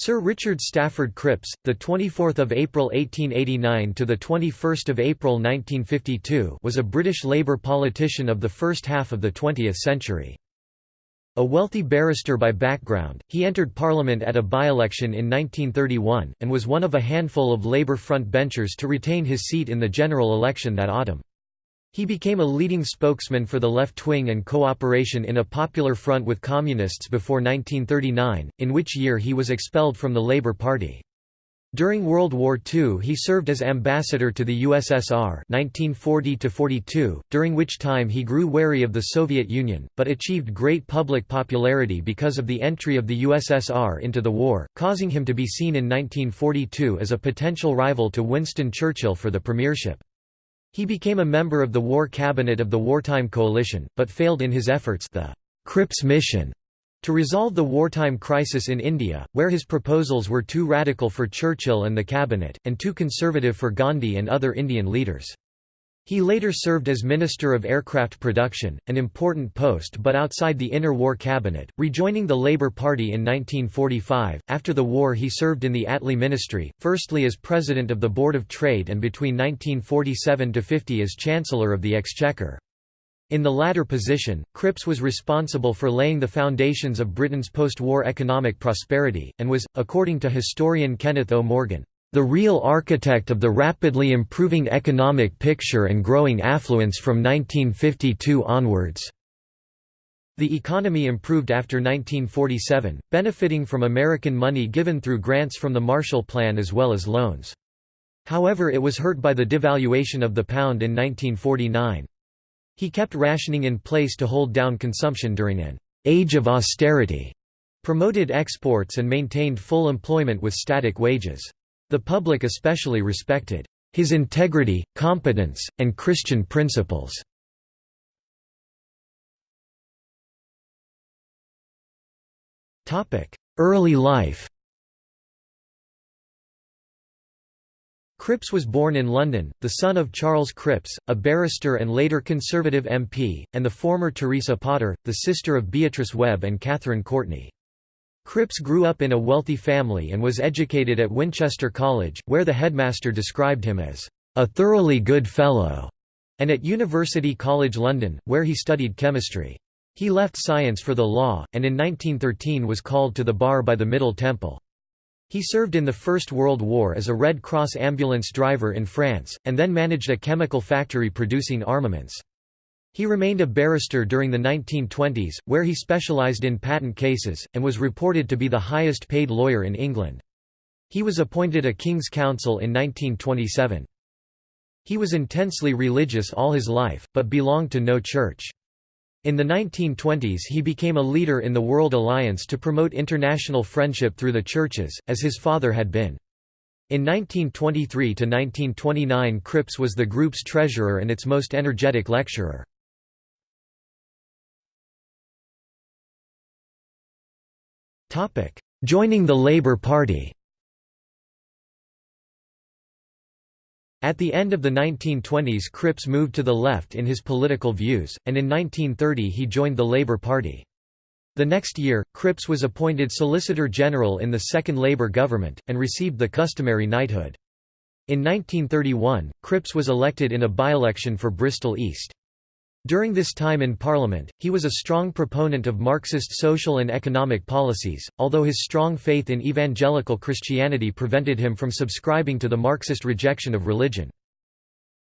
Sir Richard Stafford Cripps, the 24th of April 1889 to the 21st of April 1952, was a British Labour politician of the first half of the 20th century. A wealthy barrister by background, he entered Parliament at a by-election in 1931, and was one of a handful of Labour front benchers to retain his seat in the general election that autumn. He became a leading spokesman for the left wing and cooperation in a popular front with Communists before 1939, in which year he was expelled from the Labour Party. During World War II he served as ambassador to the USSR 1940 during which time he grew wary of the Soviet Union, but achieved great public popularity because of the entry of the USSR into the war, causing him to be seen in 1942 as a potential rival to Winston Churchill for the premiership. He became a member of the War Cabinet of the Wartime Coalition, but failed in his efforts the Cripps Mission to resolve the wartime crisis in India, where his proposals were too radical for Churchill and the cabinet, and too conservative for Gandhi and other Indian leaders. He later served as Minister of Aircraft Production, an important post but outside the inner war cabinet, rejoining the Labour Party in 1945. After the war, he served in the Attlee Ministry, firstly as President of the Board of Trade and between 1947 to 50 as Chancellor of the Exchequer. In the latter position, Cripps was responsible for laying the foundations of Britain's post-war economic prosperity, and was, according to historian Kenneth O. Morgan, the real architect of the rapidly improving economic picture and growing affluence from 1952 onwards. The economy improved after 1947, benefiting from American money given through grants from the Marshall Plan as well as loans. However it was hurt by the devaluation of the pound in 1949. He kept rationing in place to hold down consumption during an «age of austerity», promoted exports and maintained full employment with static wages. The public especially respected his integrity, competence, and Christian principles. Early life Cripps was born in London, the son of Charles Cripps, a barrister and later Conservative MP, and the former Teresa Potter, the sister of Beatrice Webb and Catherine Courtney. Cripps grew up in a wealthy family and was educated at Winchester College, where the headmaster described him as a thoroughly good fellow, and at University College London, where he studied chemistry. He left science for the law, and in 1913 was called to the bar by the Middle Temple. He served in the First World War as a Red Cross ambulance driver in France, and then managed a chemical factory producing armaments. He remained a barrister during the 1920s, where he specialised in patent cases, and was reported to be the highest paid lawyer in England. He was appointed a King's Counsel in 1927. He was intensely religious all his life, but belonged to no church. In the 1920s he became a leader in the World Alliance to promote international friendship through the churches, as his father had been. In 1923–1929 Cripps was the group's treasurer and its most energetic lecturer. Joining the Labour Party At the end of the 1920s Cripps moved to the left in his political views, and in 1930 he joined the Labour Party. The next year, Cripps was appointed Solicitor General in the second Labour government, and received the customary knighthood. In 1931, Cripps was elected in a by-election for Bristol East. During this time in Parliament, he was a strong proponent of Marxist social and economic policies, although his strong faith in evangelical Christianity prevented him from subscribing to the Marxist rejection of religion.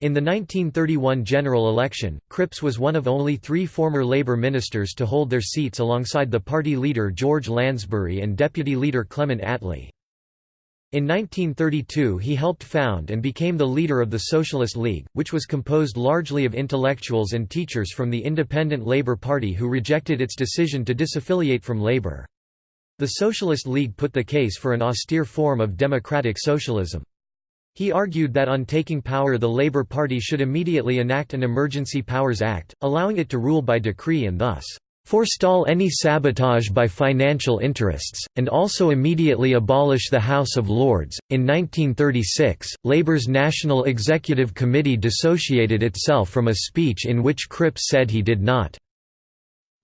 In the 1931 general election, Cripps was one of only three former Labour ministers to hold their seats alongside the party leader George Lansbury and deputy leader Clement Attlee. In 1932 he helped found and became the leader of the Socialist League, which was composed largely of intellectuals and teachers from the Independent Labour Party who rejected its decision to disaffiliate from Labour. The Socialist League put the case for an austere form of democratic socialism. He argued that on taking power the Labour Party should immediately enact an Emergency Powers Act, allowing it to rule by decree and thus forestall any sabotage by financial interests, and also immediately abolish the House of Lords. In 1936, Labour's National Executive Committee dissociated itself from a speech in which Cripps said he did not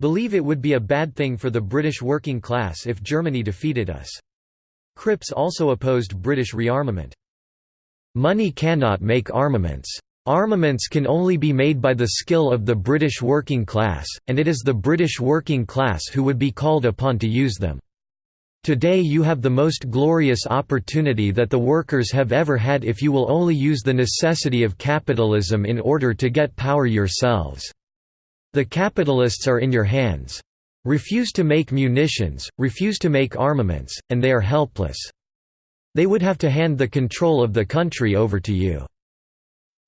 believe it would be a bad thing for the British working class if Germany defeated us. Cripps also opposed British rearmament. Money cannot make armaments. Armaments can only be made by the skill of the British working class, and it is the British working class who would be called upon to use them. Today you have the most glorious opportunity that the workers have ever had if you will only use the necessity of capitalism in order to get power yourselves. The capitalists are in your hands. Refuse to make munitions, refuse to make armaments, and they are helpless. They would have to hand the control of the country over to you."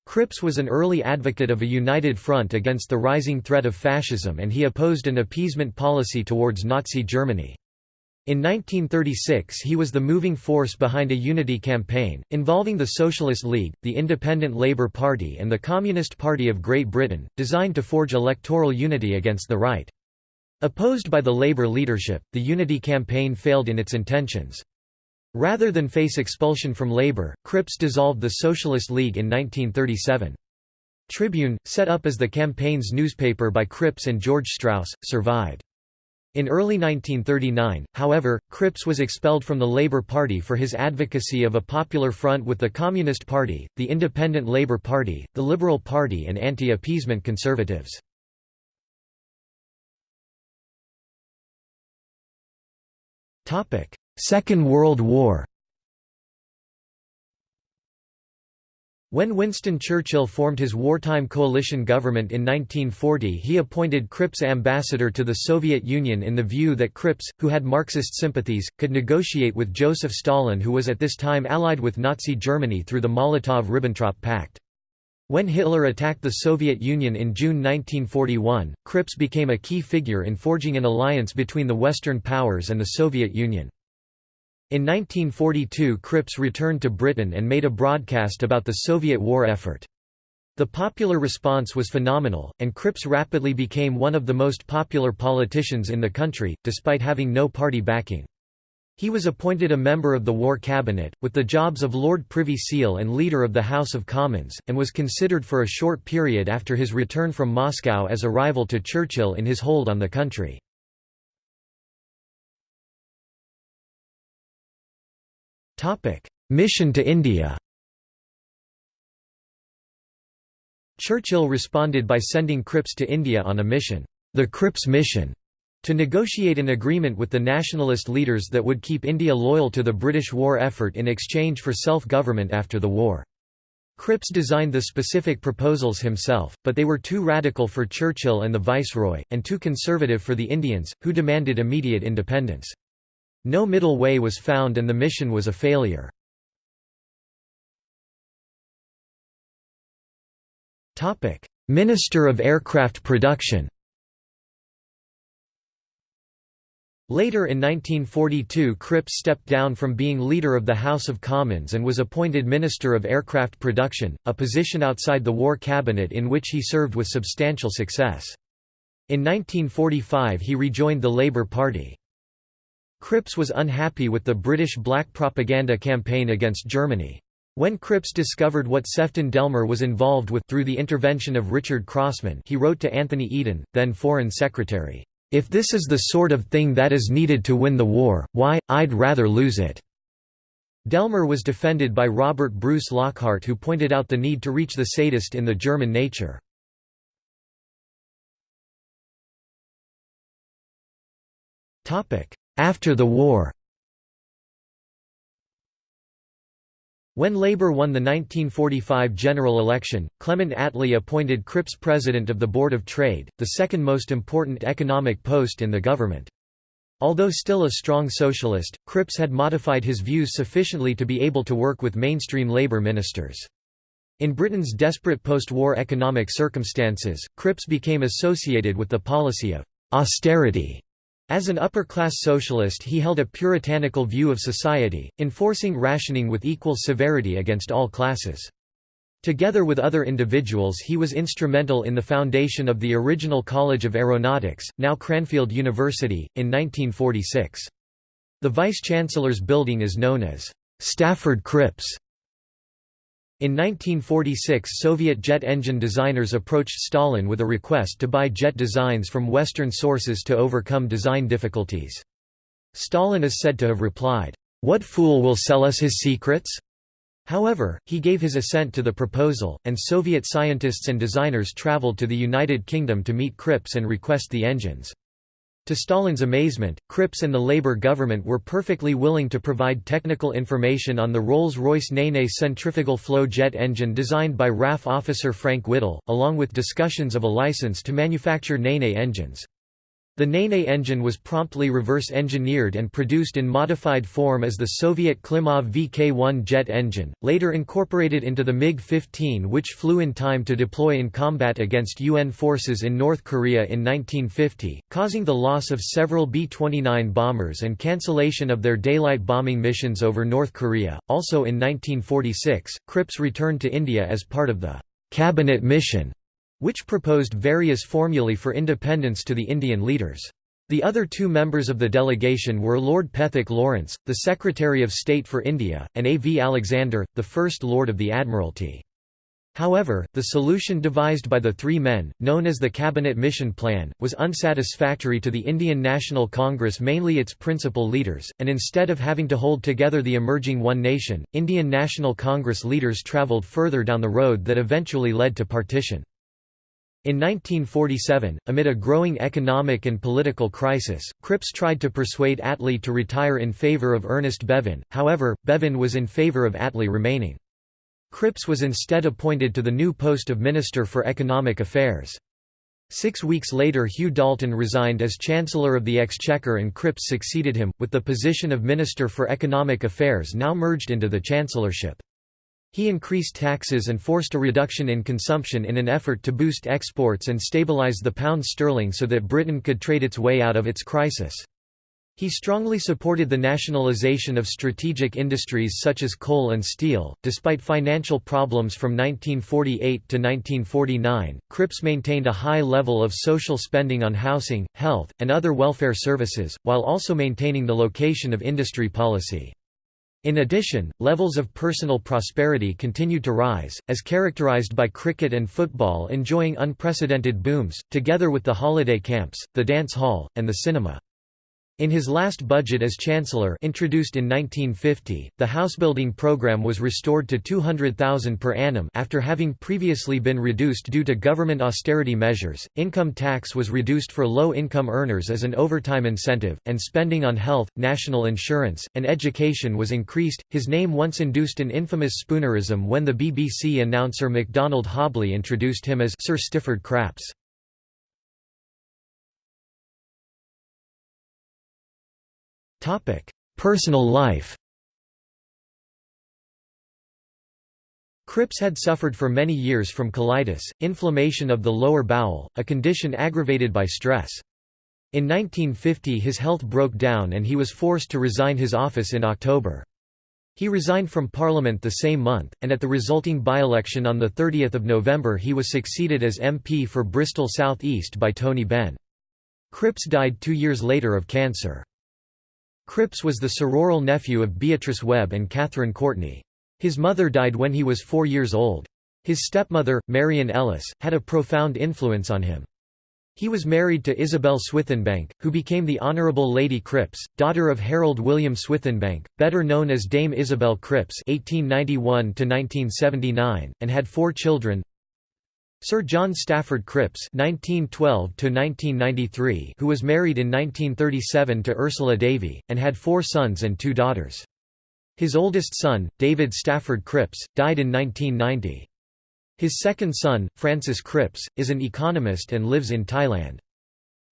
Cripps was an early advocate of a united front against the rising threat of fascism and he opposed an appeasement policy towards Nazi Germany. In 1936 he was the moving force behind a unity campaign, involving the Socialist League, the Independent Labour Party and the Communist Party of Great Britain, designed to forge electoral unity against the right. Opposed by the Labour leadership, the unity campaign failed in its intentions. Rather than face expulsion from Labour, Cripps dissolved the Socialist League in 1937. Tribune, set up as the campaign's newspaper by Cripps and George Strauss, survived. In early 1939, however, Cripps was expelled from the Labour Party for his advocacy of a popular front with the Communist Party, the Independent Labour Party, the Liberal Party and anti-appeasement conservatives. Second World War When Winston Churchill formed his wartime coalition government in 1940 he appointed Cripps ambassador to the Soviet Union in the view that Cripps, who had Marxist sympathies, could negotiate with Joseph Stalin who was at this time allied with Nazi Germany through the Molotov–Ribbentrop Pact. When Hitler attacked the Soviet Union in June 1941, Cripps became a key figure in forging an alliance between the Western powers and the Soviet Union. In 1942 Cripps returned to Britain and made a broadcast about the Soviet war effort. The popular response was phenomenal, and Cripps rapidly became one of the most popular politicians in the country, despite having no party backing. He was appointed a member of the War Cabinet, with the jobs of Lord Privy Seal and Leader of the House of Commons, and was considered for a short period after his return from Moscow as a rival to Churchill in his hold on the country. Mission to India Churchill responded by sending Cripps to India on a mission, the Cripps Mission, to negotiate an agreement with the nationalist leaders that would keep India loyal to the British war effort in exchange for self-government after the war. Cripps designed the specific proposals himself, but they were too radical for Churchill and the Viceroy, and too conservative for the Indians, who demanded immediate independence. No middle way was found and the mission was a failure. Minister of Aircraft Production Later in 1942 Cripps stepped down from being Leader of the House of Commons and was appointed Minister of Aircraft Production, a position outside the War Cabinet in which he served with substantial success. In 1945 he rejoined the Labour Party. Cripps was unhappy with the British black propaganda campaign against Germany. When Cripps discovered what Sefton Delmer was involved with through the intervention of Richard Crossman he wrote to Anthony Eden, then Foreign Secretary, "'If this is the sort of thing that is needed to win the war, why, I'd rather lose it.'" Delmer was defended by Robert Bruce Lockhart who pointed out the need to reach the sadist in the German nature. After the war When Labour won the 1945 general election, Clement Attlee appointed Cripps president of the Board of Trade, the second most important economic post in the government. Although still a strong socialist, Cripps had modified his views sufficiently to be able to work with mainstream Labour ministers. In Britain's desperate post-war economic circumstances, Cripps became associated with the policy of «austerity» As an upper-class socialist he held a puritanical view of society, enforcing rationing with equal severity against all classes. Together with other individuals he was instrumental in the foundation of the original College of Aeronautics, now Cranfield University, in 1946. The Vice-Chancellor's building is known as Stafford Cripps in 1946 Soviet jet engine designers approached Stalin with a request to buy jet designs from Western sources to overcome design difficulties. Stalin is said to have replied, "'What fool will sell us his secrets?' However, he gave his assent to the proposal, and Soviet scientists and designers traveled to the United Kingdom to meet Cripps and request the engines. To Stalin's amazement, Cripps and the Labour government were perfectly willing to provide technical information on the Rolls-Royce Nene centrifugal flow jet engine designed by RAF officer Frank Whittle, along with discussions of a license to manufacture Nene engines. The Nene engine was promptly reverse-engineered and produced in modified form as the Soviet Klimov VK-1 jet engine, later incorporated into the MiG-15 which flew in time to deploy in combat against UN forces in North Korea in 1950, causing the loss of several B-29 bombers and cancellation of their daylight bombing missions over North Korea. Also in 1946, Cripps returned to India as part of the «cabinet mission» which proposed various formulae for independence to the Indian leaders. The other two members of the delegation were Lord Pethick Lawrence, the Secretary of State for India, and A. V. Alexander, the First Lord of the Admiralty. However, the solution devised by the three men, known as the Cabinet Mission Plan, was unsatisfactory to the Indian National Congress mainly its principal leaders, and instead of having to hold together the emerging One Nation, Indian National Congress leaders travelled further down the road that eventually led to partition. In 1947, amid a growing economic and political crisis, Cripps tried to persuade Attlee to retire in favor of Ernest Bevin, however, Bevin was in favor of Attlee remaining. Cripps was instead appointed to the new post of Minister for Economic Affairs. Six weeks later Hugh Dalton resigned as Chancellor of the Exchequer and Cripps succeeded him, with the position of Minister for Economic Affairs now merged into the Chancellorship. He increased taxes and forced a reduction in consumption in an effort to boost exports and stabilize the pound sterling so that Britain could trade its way out of its crisis. He strongly supported the nationalisation of strategic industries such as coal and steel. Despite financial problems from 1948 to 1949, Cripps maintained a high level of social spending on housing, health, and other welfare services, while also maintaining the location of industry policy. In addition, levels of personal prosperity continued to rise, as characterized by cricket and football enjoying unprecedented booms, together with the holiday camps, the dance hall, and the cinema. In his last budget as Chancellor introduced in 1950, the housebuilding program was restored to 200,000 per annum after having previously been reduced due to government austerity measures. Income tax was reduced for low-income earners as an overtime incentive, and spending on health, national insurance, and education was increased. His name once induced an infamous spoonerism when the BBC announcer MacDonald Hobley introduced him as Sir Stifford Craps. Personal life Cripps had suffered for many years from colitis, inflammation of the lower bowel, a condition aggravated by stress. In 1950 his health broke down and he was forced to resign his office in October. He resigned from Parliament the same month, and at the resulting by-election on 30 November he was succeeded as MP for Bristol South East by Tony Benn. Cripps died two years later of cancer. Cripps was the sororal nephew of Beatrice Webb and Catherine Courtney. His mother died when he was four years old. His stepmother, Marion Ellis, had a profound influence on him. He was married to Isabel Swithenbank, who became the Honourable Lady Cripps, daughter of Harold William Swithenbank, better known as Dame Isabel Cripps (1891–1979), and had four children: Sir John Stafford Cripps (1912–1993), who was married in 1937 to Ursula Davy, and had four sons and two daughters. His oldest son, David Stafford Cripps, died in 1990. His second son, Francis Cripps, is an economist and lives in Thailand.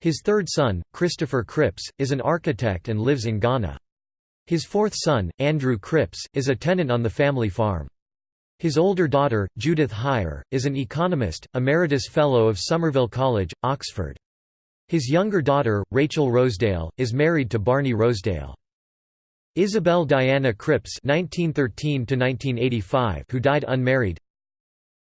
His third son, Christopher Cripps, is an architect and lives in Ghana. His fourth son, Andrew Cripps, is a tenant on the family farm. His older daughter, Judith Heyer, is an economist, emeritus fellow of Somerville College, Oxford. His younger daughter, Rachel Rosedale, is married to Barney Rosedale. Isabel Diana Cripps (1913–1985), who died unmarried.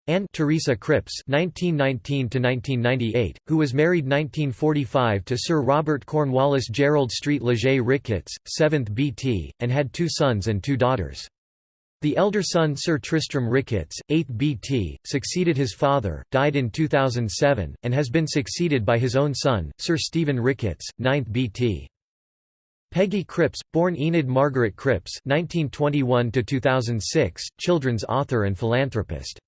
Anne Teresa Cripps (1919–1998), who was married 1945 to Sir Robert Cornwallis Gerald Street Leger Ricketts, 7th BT, and had two sons and two daughters. The elder son Sir Tristram Ricketts, 8th BT, succeeded his father, died in 2007, and has been succeeded by his own son, Sir Stephen Ricketts, 9th BT. Peggy Cripps, born Enid Margaret Cripps (1921–2006), children's author and philanthropist.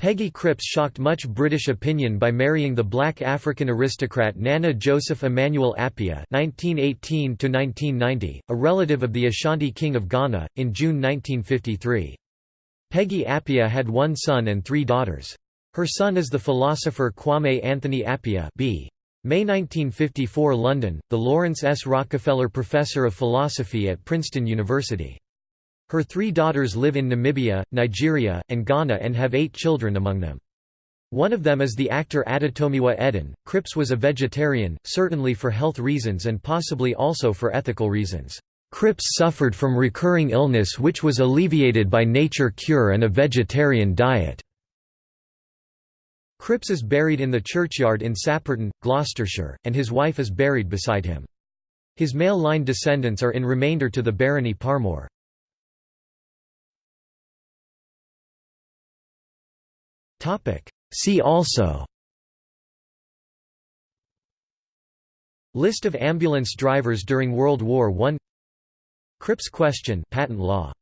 Peggy Cripps shocked much British opinion by marrying the black African aristocrat Nana Joseph Emmanuel Appiah (1918–1990), a relative of the Ashanti King of Ghana, in June 1953. Peggy Appiah had one son and three daughters. Her son is the philosopher Kwame Anthony Appiah B. May 1954 London, the Laurance S. Rockefeller Professor of Philosophy at Princeton University. Her three daughters live in Namibia, Nigeria, and Ghana and have eight children among them. One of them is the actor Adetomiwa Edun. Cripps was a vegetarian, certainly for health reasons and possibly also for ethical reasons. Cripps suffered from recurring illness which was alleviated by nature cure and a vegetarian diet. Cripps is buried in the churchyard in Sapperton, Gloucestershire, and his wife is buried beside him. His male line descendants are in remainder to the barony Parmoor. See also. List of ambulance drivers during World War I Cripps question patent law